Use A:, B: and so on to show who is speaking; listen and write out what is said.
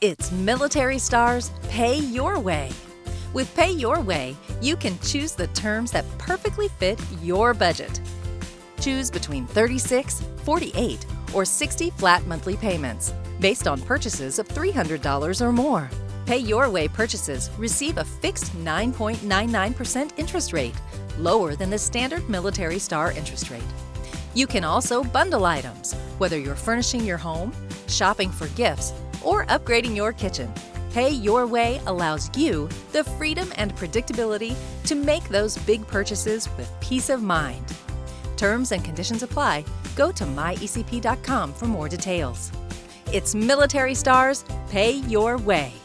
A: It's Military Stars Pay Your Way. With Pay Your Way, you can choose the terms that perfectly fit your budget. Choose between 36, 48, or 60 flat monthly payments based on purchases of $300 or more. Pay Your Way purchases receive a fixed 9.99% interest rate, lower than the standard Military Star interest rate. You can also bundle items, whether you're furnishing your home, shopping for gifts, or upgrading your kitchen. Pay Your Way allows you the freedom and predictability to make those big purchases with peace of mind. Terms and conditions apply. Go to myecp.com for more details. It's Military Stars Pay Your Way.